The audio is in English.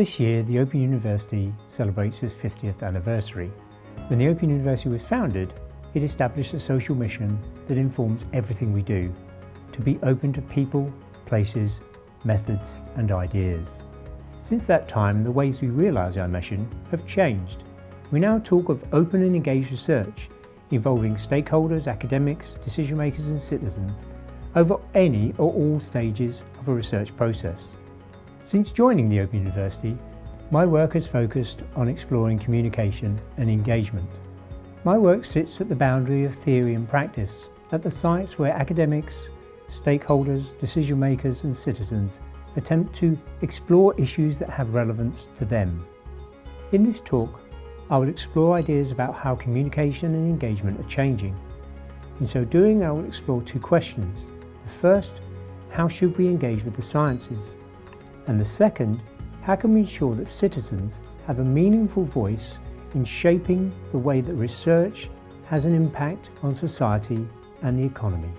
This year, the Open University celebrates its 50th anniversary. When the Open University was founded, it established a social mission that informs everything we do, to be open to people, places, methods and ideas. Since that time, the ways we realise our mission have changed. We now talk of open and engaged research, involving stakeholders, academics, decision makers and citizens over any or all stages of a research process. Since joining the Open University, my work has focused on exploring communication and engagement. My work sits at the boundary of theory and practice, at the sites where academics, stakeholders, decision makers and citizens attempt to explore issues that have relevance to them. In this talk, I will explore ideas about how communication and engagement are changing. In so doing, I will explore two questions. The first, how should we engage with the sciences? And the second, how can we ensure that citizens have a meaningful voice in shaping the way that research has an impact on society and the economy?